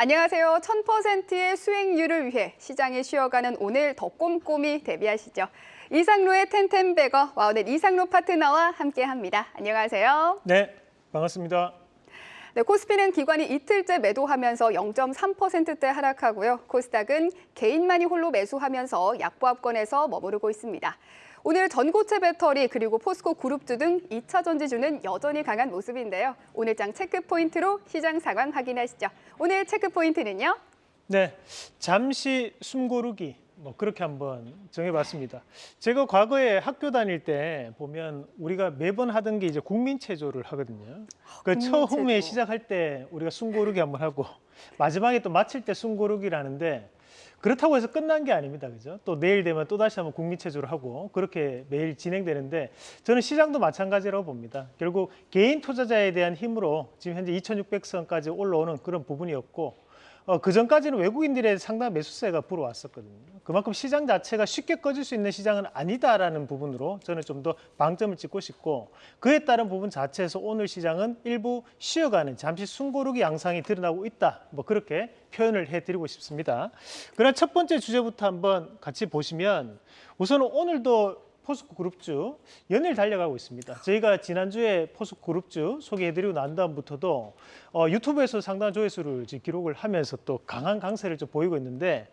안녕하세요. 1000%의 수익률을 위해 시장에 쉬어가는 오늘 더 꼼꼼히 대비하시죠. 이상로의 텐텐베거 와우넷 이상로 파트너와 함께합니다. 안녕하세요. 네, 반갑습니다. 네, 코스피는 기관이 이틀째 매도하면서 0.3%대 하락하고요. 코스닥은 개인만이 홀로 매수하면서 약보합권에서 머무르고 있습니다. 오늘 전고체 배터리 그리고 포스코 그룹주 등 2차 전지주는 여전히 강한 모습인데요. 오늘장 체크 포인트로 시장 상황 확인하시죠. 오늘 체크 포인트는요? 네, 잠시 숨 고르기 뭐 그렇게 한번 정해봤습니다. 제가 과거에 학교 다닐 때 보면 우리가 매번 하던 게 이제 국민체조를 하거든요. 그 국민체조. 처음에 시작할 때 우리가 숨 고르기 한번 하고 마지막에 또 마칠 때 숨 고르기라는데 그렇다고 해서 끝난 게 아닙니다. 그죠? 또 내일 되면 또 다시 한번 국민 체조를 하고 그렇게 매일 진행되는데 저는 시장도 마찬가지라고 봅니다. 결국 개인 투자자에 대한 힘으로 지금 현재 2600선까지 올라오는 그런 부분이었고 어, 그 전까지는 외국인들의 상당한 매수세가 불어왔었거든요. 그만큼 시장 자체가 쉽게 꺼질 수 있는 시장은 아니다라는 부분으로 저는 좀 더 방점을 찍고 싶고 그에 따른 부분 자체에서 오늘 시장은 일부 쉬어가는 잠시 숨고르기 양상이 드러나고 있다. 뭐 그렇게 표현을 해드리고 싶습니다. 그럼 첫 번째 주제부터 한번 같이 보시면 우선 오늘도 포스코 그룹주 연일 달려가고 있습니다. 저희가 지난주에 포스코 그룹주 소개해드리고 난 다음부터도 어, 유튜브에서 상당한 조회수를 기록을 하면서 또 강한 강세를 좀 보이고 있는데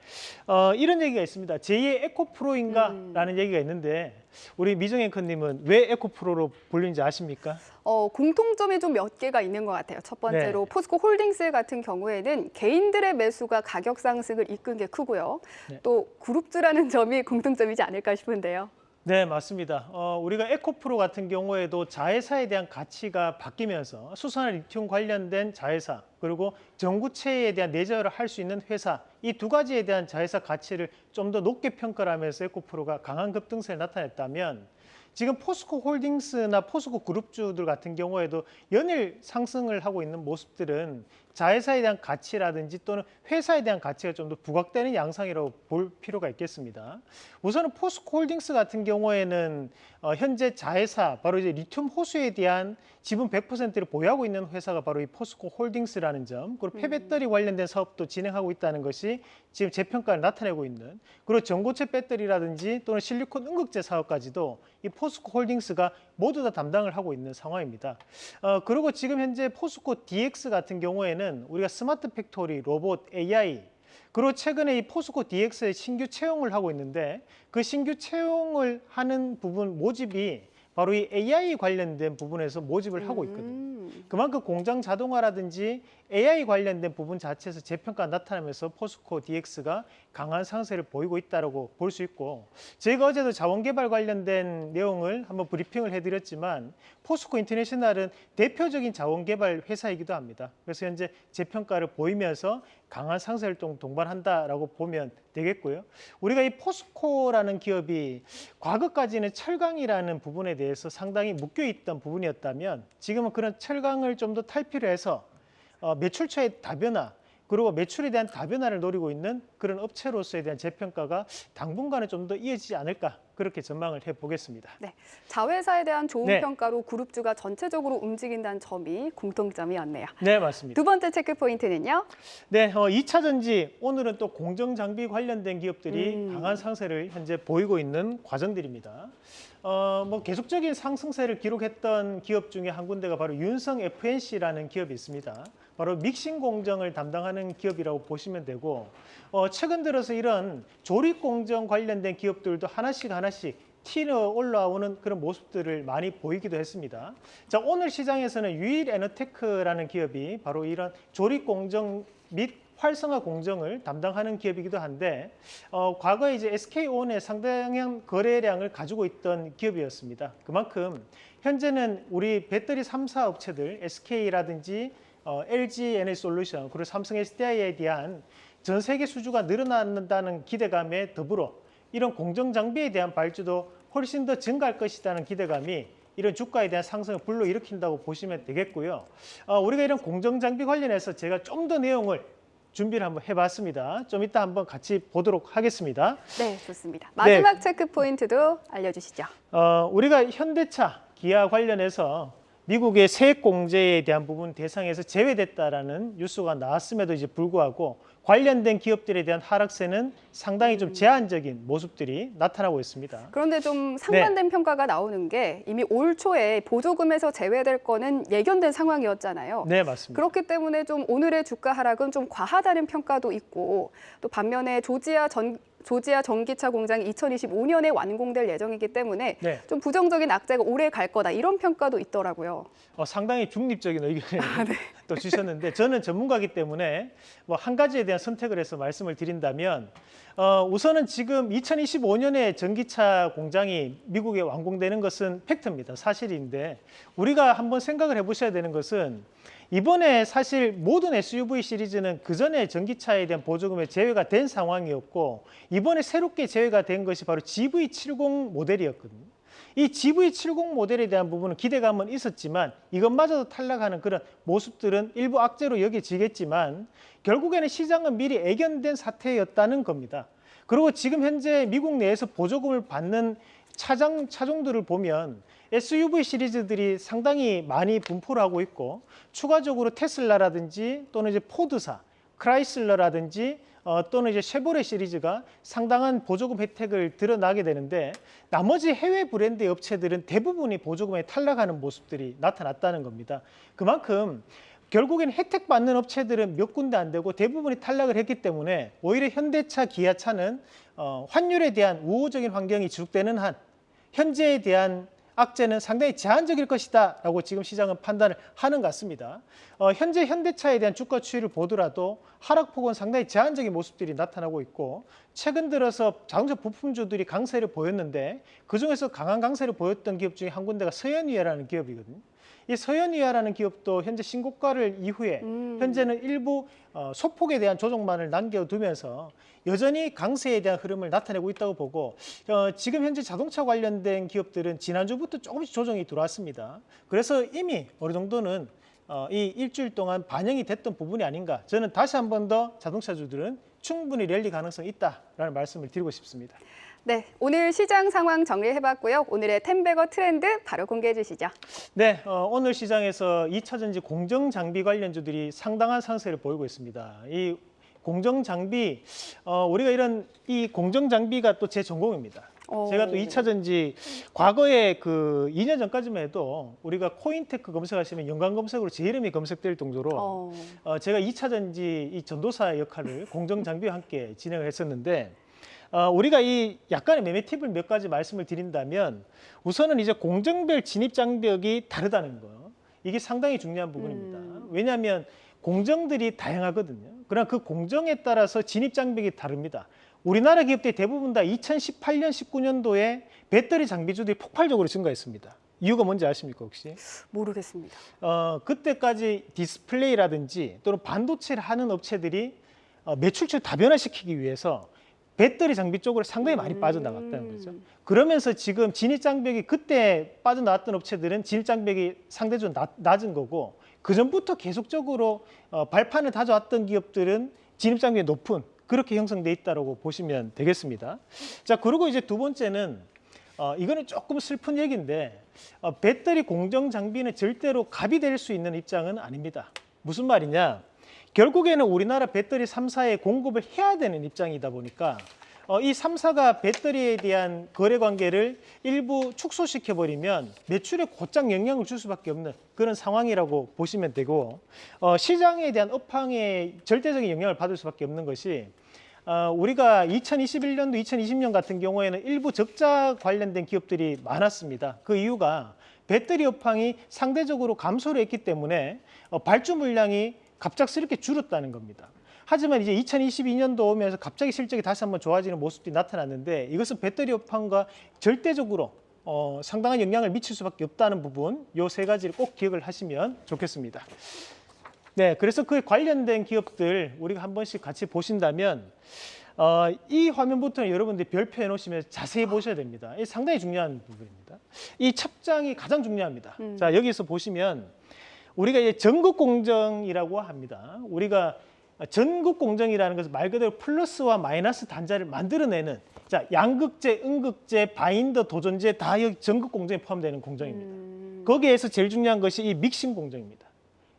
어, 이런 얘기가 있습니다. 제2의 에코프로인가라는 얘기가 있는데 우리 미정 앵커님은 왜 에코프로로 불리는지 아십니까? 어, 공통점이 좀 몇 개가 있는 것 같아요. 첫 번째로 네. 포스코 홀딩스 같은 경우에는 개인들의 매수가 가격 상승을 이끈 게 크고요. 네. 또 그룹주라는 점이 공통점이지 않을까 싶은데요. 네, 맞습니다. 어, 우리가 에코프로 같은 경우에도 자회사에 대한 가치가 바뀌면서 수산화 리튬 관련된 자회사 그리고 전구체에 대한 내재를 할 수 있는 회사 이 두 가지에 대한 자회사 가치를 좀 더 높게 평가를 하면서 에코프로가 강한 급등세를 나타냈다면 지금 포스코 홀딩스나 포스코 그룹주들 같은 경우에도 연일 상승을 하고 있는 모습들은 자회사에 대한 가치라든지 또는 회사에 대한 가치가 좀 더 부각되는 양상이라고 볼 필요가 있겠습니다. 우선은 포스코 홀딩스 같은 경우에는 어, 현재 자회사 바로 이제 리튬 호수에 대한 지분 100%를 보유하고 있는 회사가 바로 이 포스코 홀딩스라는 점 그리고 폐배터리 관련된 사업도 진행하고 있다는 것이 지금 재평가를 나타내고 있는 그리고 전고체 배터리라든지 또는 실리콘 음극재 사업까지도 이 포스코 홀딩스가 모두 다 담당을 하고 있는 상황입니다. 어, 그리고 지금 현재 포스코 DX 같은 경우에는 우리가 smart factory, 로봇, AI 그리고 최근에 이 포스코 DX의 신규 채용을 하고 있는데 그 신규 채용을 하는 부분 모집이 바로 이 AI 관련된 부분에서 모집을 하고 있거든요. 음. 그만큼 공장 자동화라든지 AI 관련된 부분 자체에서 재평가 나타나면서 포스코 DX가 강한 상세를 보이고 있다고 볼 수 있고 저희가 어제도 자원개발 관련된 내용을 한번 브리핑을 해드렸지만 포스코 인터내셔널은 대표적인 자원개발 회사이기도 합니다. 그래서 현재 재평가를 보이면서 강한 상세를 동- 동반한다라고 보면 되겠고요. 우리가 이 포스코라는 기업이 과거까지는 철강이라는 부분에 대해서 상당히 묶여 있던 부분이었다면 지금은 그런 철 강을 좀 더 탈피를 해서 어, 매출처의 다변화 그리고 매출에 대한 다변화를 노리고 있는 그런 업체로서에 대한 재평가가 당분간은 좀 더 이어지지 않을까 그렇게 전망을 해보겠습니다. 네, 자회사에 대한 좋은 네. 평가로 그룹주가 전체적으로 움직인다는 점이 공통점이었네요. 네, 맞습니다. 두 번째 체크 포인트는요. 네, 어, 2차 전지 오늘은 또 공정 장비 관련된 기업들이 음. 강한 상세를 현재 보이고 있는 과정들입니다. 어, 뭐 계속적인 상승세를 기록했던 기업 중에 한 군데가 바로 윤성 FNC라는 기업이 있습니다. 바로 믹싱 공정을 담당하는 기업이라고 보시면 되고 어, 최근 들어서 이런 조립 공정 관련된 기업들도 하나씩 하나씩 튀어 올라오는 그런 모습들을 많이 보이기도 했습니다. 자, 오늘 시장에서는 유일 에너테크라는 기업이 바로 이런 조립 공정 및 활성화 공정을 담당하는 기업이기도 한데 어, 과거에 이제 SK온의 상당한 거래량을 가지고 있던 기업이었습니다. 그만큼 현재는 우리 배터리 3사 업체들 SK라든지 어, LG 에너지 솔루션 그리고 삼성 SDI에 대한 전 세계 수주가 늘어난다는 기대감에 더불어 이런 공정 장비에 대한 발주도 훨씬 더 증가할 것이라는 기대감이 이런 주가에 대한 상승을 불러일으킨다고 보시면 되겠고요. 어, 우리가 이런 공정 장비 관련해서 제가 좀 더 내용을 준비를 한번 해봤습니다. 좀 이따 한번 같이 보도록 하겠습니다. 네, 좋습니다. 마지막 체크 포인트도 알려주시죠. 어, 우리가 현대차, 기아 관련해서 미국의 세액 공제에 대한 부분 대상에서 제외됐다라는 뉴스가 나왔음에도 이제 불구하고 관련된 기업들에 대한 하락세는 상당히 좀 제한적인 모습들이 나타나고 있습니다. 그런데 좀 상반된 평가가 나오는 게 이미 올 초에 보조금에서 제외될 거는 예견된 상황이었잖아요. 네, 맞습니다. 그렇기 때문에 좀 오늘의 주가 하락은 좀 과하다는 평가도 있고 또 반면에 조지아 전 조지아 전기차 공장이 2025년에 완공될 예정이기 때문에 네. 좀 부정적인 악재가 오래 갈 거다 이런 평가도 있더라고요. 어, 상당히 중립적인 의견을 아, 네. 또 주셨는데 저는 전문가이기 때문에 뭐 한 가지에 대한 선택을 해서 말씀을 드린다면 어, 우선은 지금 2025년에 전기차 공장이 미국에 완공되는 것은 팩트입니다. 사실인데 우리가 한번 생각을 해보셔야 되는 것은 이번에 사실 모든 SUV 시리즈는 그 전에 전기차에 대한 보조금에 제외가 된 상황이었고 이번에 새롭게 제외가 된 것이 바로 GV70 모델이었거든요. 이 GV70 모델에 대한 부분은 기대감은 있었지만 이것마저도 탈락하는 그런 모습들은 일부 악재로 여겨지겠지만 결국에는 시장은 미리 애견된 사태였다는 겁니다. 그리고 지금 현재 미국 내에서 보조금을 받는 차장 차종들을 보면 SUV 시리즈들이 상당히 많이 분포를 하고 있고 추가적으로 테슬라라든지 또는 이제 포드사, 크라이슬러라든지 어, 또는 이제 쉐보레 시리즈가 상당한 보조금 혜택을 드러나게 되는데 나머지 해외 브랜드 업체들은 대부분이 보조금에 탈락하는 모습들이 나타났다는 겁니다. 그만큼 결국엔 혜택 받는 업체들은 몇 군데 안 되고 대부분이 탈락을 했기 때문에 오히려 현대차, 기아차는 어, 환율에 대한 우호적인 환경이 지속되는 한 현재에 대한 악재는 상당히 제한적일 것이다 라고 지금 시장은 판단을 하는 것 같습니다. 어, 현재 현대차에 대한 주가 추이를 보더라도 하락폭은 상당히 제한적인 모습들이 나타나고 있고 최근 들어서 자동차 부품주들이 강세를 보였는데 그 중에서 강한 강세를 보였던 기업 중에 한 군데가 서현위아라는 기업이거든요. 이 서현위아라는 기업도 현재 신고가를 이후에 음. 현재는 일부 어, 소폭에 대한 조정만을 남겨두면서 여전히 강세에 대한 흐름을 나타내고 있다고 보고 어, 지금 현재 자동차 관련된 기업들은 지난주부터 조금씩 조정이 들어왔습니다. 그래서 이미 어느 정도는 어, 이 일주일 동안 반영이 됐던 부분이 아닌가. 저는 다시 한 번 더 자동차주들은 충분히 랠리 가능성이 있다라는 말씀을 드리고 싶습니다. 네, 오늘 시장 상황 정리해봤고요. 오늘의 텐베거 트렌드 바로 공개해 주시죠. 네, 어, 오늘 시장에서 2차 전지 공정 장비 관련주들이 상당한 상세를 보이고 있습니다. 이 공정 장비 어, 우리가 이런 이 공정 장비가 또 제 전공입니다. 오. 제가 또 2차 전지 과거에 그 2년 전까지만 해도 우리가 코인테크 검색하시면 연관 검색으로 제 이름이 검색될 정도로 어, 어, 제가 2차 전지 이 전도사 역할을 공정 장비와 함께 진행을 했었는데 어, 우리가 이 약간의 매매 팁을 몇 가지 말씀을 드린다면 우선은 이제 공정별 진입 장벽이 다르다는 거 이게 상당히 중요한 부분입니다. 음. 왜냐하면 공정들이 다양하거든요. 그러나 그 공정에 따라서 진입 장벽이 다릅니다. 우리나라 기업들 대부분 다 2018년, 19년도에 배터리 장비주들이 폭발적으로 증가했습니다. 이유가 뭔지 아십니까 혹시? 모르겠습니다. 어, 그때까지 디스플레이라든지 또는 반도체를 하는 업체들이 어, 매출처를 다변화시키기 위해서 배터리 장비 쪽으로 상당히 많이 음. 빠져나갔다는 거죠. 그러면서 지금 진입 장벽이 그때 빠져나왔던 업체들은 진입 장벽이 상대적으로 낮, 낮은 거고 그 전부터 계속적으로 어, 발판을 다져왔던 기업들은 진입 장벽이 높은 그렇게 형성돼 있다라고 보시면 되겠습니다. 자 그리고 이제 두 번째는 어, 이거는 조금 슬픈 얘기인데 어, 배터리 공정 장비는 절대로 갑이 될 수 있는 입장은 아닙니다. 무슨 말이냐? 결국에는 우리나라 배터리 3사에 공급을 해야 되는 입장이다 보니까 어, 이 3사가 배터리에 대한 거래 관계를 일부 축소시켜 버리면 매출에 곧장 영향을 줄 수밖에 없는 그런 상황이라고 보시면 되고 어, 시장에 대한 업황에 절대적인 영향을 받을 수밖에 없는 것이 어, 우리가 2021년도, 2020년 같은 경우에는 일부 적자 관련된 기업들이 많았습니다. 그 이유가 배터리 업황이 상대적으로 감소를 했기 때문에 어, 발주 물량이 갑작스럽게 줄었다는 겁니다. 하지만 이제 2022년도 오면서 갑자기 실적이 다시 한번 좋아지는 모습이 나타났는데 이것은 배터리 업황과 절대적으로 어, 상당한 영향을 미칠 수밖에 없다는 부분 요 세 가지를 꼭 기억을 하시면 좋겠습니다. 네, 그래서 그 관련된 기업들 우리가 한 번씩 같이 보신다면 어, 이 화면부터는 여러분들이 별표 해 놓으시면 자세히 보셔야 됩니다. 이 상당히 중요한 부분입니다. 이 첩장이 가장 중요합니다. 음. 자 여기서 보시면 우리가 이제 전국 공정이라고 합니다. 우리가 전국 공정이라는 것은 말 그대로 플러스와 마이너스 단자를 만들어내는 자 양극재, 음극재, 바인더, 도전재 다 여기 전국 공정에 포함되는 공정입니다. 음, 거기에서 제일 중요한 것이 이 믹싱 공정입니다.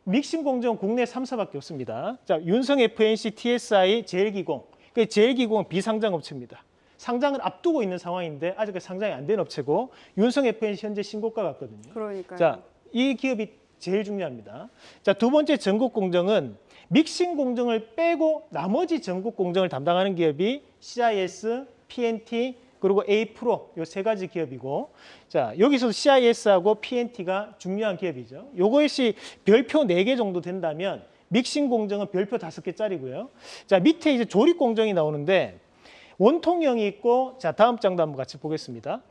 믹싱 공정은 국내 3사밖에 없습니다. 자, 윤성 FNC, TSI, 제일기공. 그 제일기공은 비상장 업체입니다. 상장을 앞두고 있는 상황인데 아직 상장이 안 된 업체고 윤성 FNC 현재 신고가 같거든요. 그러니까요. 자, 이 기업이 제일 중요합니다. 자, 두 번째 전국 공정은 믹싱 공정을 빼고 나머지 전국 공정을 담당하는 기업이 CIS, PNT 그리고 A 프로 요 세 가지 기업이고 자, 여기서 CIS하고 PNT가 중요한 기업이죠. 요것이 별표 네 개 정도 된다면 믹싱 공정은 별표 다섯 개짜리고요. 자, 밑에 이제 조립 공정이 나오는데 원통형이 있고 자, 다음 장도 한번 같이 보겠습니다.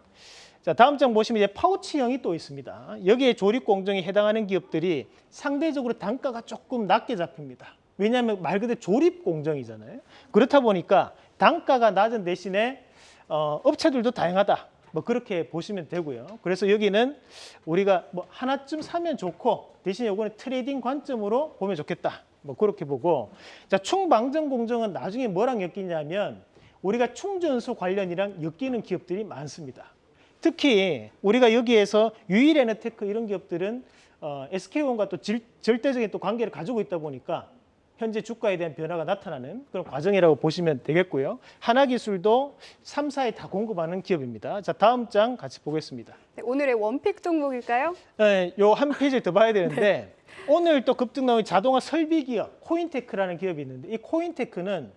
자, 다음 장 보시면 이제 파우치형이 또 있습니다. 여기에 조립 공정에 해당하는 기업들이 상대적으로 단가가 조금 낮게 잡힙니다. 왜냐하면 말 그대로 조립 공정이잖아요. 그렇다 보니까 단가가 낮은 대신에 어, 업체들도 다양하다. 뭐 그렇게 보시면 되고요. 그래서 여기는 우리가 뭐 하나쯤 사면 좋고 대신 요거는 trading 관점으로 보면 좋겠다. 뭐 그렇게 보고 자 충방전 공정은 나중에 뭐랑 엮이냐면 우리가 충전소 관련이랑 엮이는 기업들이 많습니다. 특히 우리가 여기에서 유일 에너테크 이런 기업들은 어, SK온과 또 질- 절대적인 또 관계를 가지고 있다 보니까 현재 주가에 대한 변화가 나타나는 그런 과정이라고 보시면 되겠고요. 하나기술도 3 사에 다 공급하는 기업입니다. 자 다음 장 같이 보겠습니다. 네, 오늘의 원픽 종목일까요? 네, 요한 페이지를 더 봐야 되는데 오늘 또 급등 나온 자동화 설비 기업 코인테크라는 기업이 있는데 이 코인테크는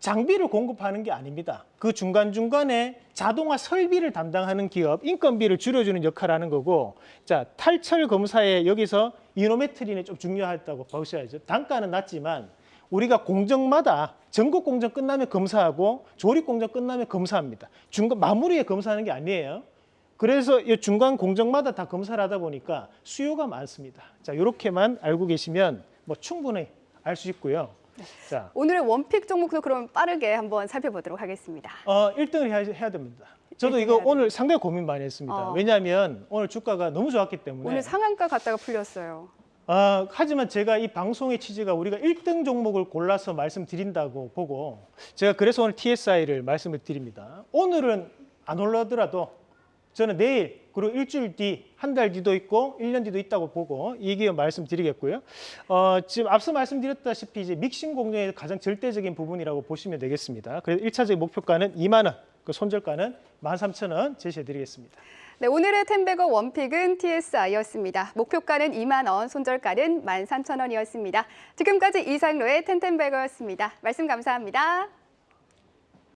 장비를 공급하는 게 아닙니다. 그 중간중간에 자동화 설비를 담당하는 기업, 인건비를 줄여주는 역할을 하는 거고 자 탈철 검사에 여기서 이노메트리는 좀 중요하다고 보셔야죠. 단가는 낮지만 우리가 공정마다 전국 공정 끝나면 검사하고 조립 공정 끝나면 검사합니다. 중간 마무리에 검사하는 게 아니에요. 그래서 이 중간 공정마다 다 검사를 하다 보니까 수요가 많습니다. 자, 이렇게만 알고 계시면 뭐 충분히 알 수 있고요. 자, 오늘의 원픽 종목도 그럼 빠르게 한번 살펴보도록 하겠습니다. 어, 1등을 해야, 해야 됩니다. 저도 1등 이거 오늘 상당히 고민 많이 했습니다. 어. 왜냐하면 오늘 주가가 너무 좋았기 때문에. 오늘 상한가 갔다가 풀렸어요. 아, 하지만 제가 이 방송의 취지가 우리가 1등 종목을 골라서 말씀드린다고 보고 제가 그래서 오늘 TSI를 말씀을 드립니다. 오늘은 안 올라더라도 저는 내일 그리고 일주일 뒤, 한 달 뒤도 있고 1년 뒤도 있다고 보고 이 기업 말씀드리겠고요. 어, 지금 앞서 말씀드렸다시피 이제 믹싱 공정의 가장 절대적인 부분이라고 보시면 되겠습니다. 그래서 1차적인 목표가는 2만 원, 그 손절가는 13,000원 제시해 드리겠습니다. 네, 오늘의 텐베거 원픽은 TSI였습니다. 목표가는 2만 원, 손절가는 13,000원이었습니다. 지금까지 이상로의 텐텐베거였습니다. 말씀 감사합니다.